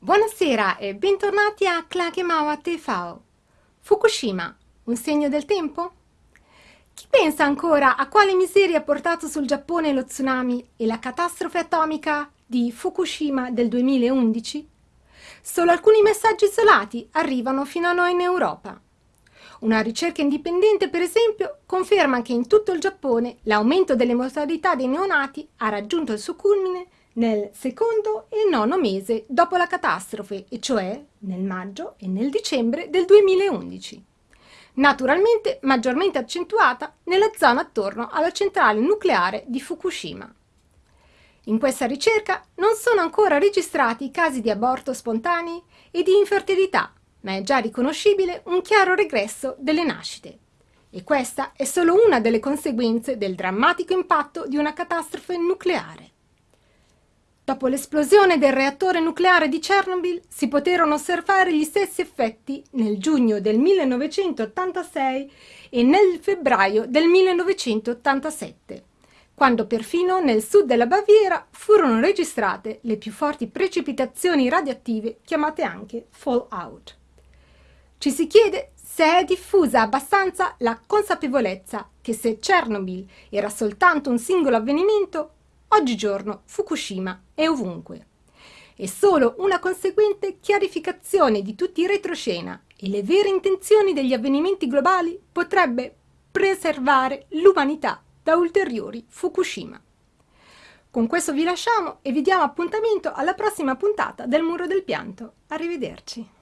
Buonasera e bentornati a Klagemawa TV. Fukushima, un segno del tempo? Chi pensa ancora a quale miseria ha portato sul Giappone lo tsunami e la catastrofe atomica di Fukushima del 2011? Solo alcuni messaggi isolati arrivano fino a noi in Europa. Una ricerca indipendente, per esempio, conferma che in tutto il Giappone l'aumento delle mortalità dei neonati ha raggiunto il suo culmine nel secondo e nono mese dopo la catastrofe, e cioè nel maggio e nel dicembre del 2011. Naturalmente maggiormente accentuata nella zona attorno alla centrale nucleare di Fukushima. In questa ricerca non sono ancora registrati casi di aborto spontanei e di infertilità, ma è già riconoscibile un chiaro regresso delle nascite. E questa è solo una delle conseguenze del drammatico impatto di una catastrofe nucleare. Dopo l'esplosione del reattore nucleare di Chernobyl si poterono osservare gli stessi effetti nel giugno del 1986 e nel febbraio del 1987, quando perfino nel sud della Baviera furono registrate le più forti precipitazioni radioattive chiamate anche fallout. Ci si chiede se è diffusa abbastanza la consapevolezza che se Chernobyl era soltanto un singolo avvenimento, Oggigiorno Fukushima è ovunque. E solo una conseguente chiarificazione di tutti i retroscena e le vere intenzioni degli avvenimenti globali potrebbe preservare l'umanità da ulteriori Fukushima. Con questo vi lasciamo e vi diamo appuntamento alla prossima puntata del Muro del Pianto. Arrivederci.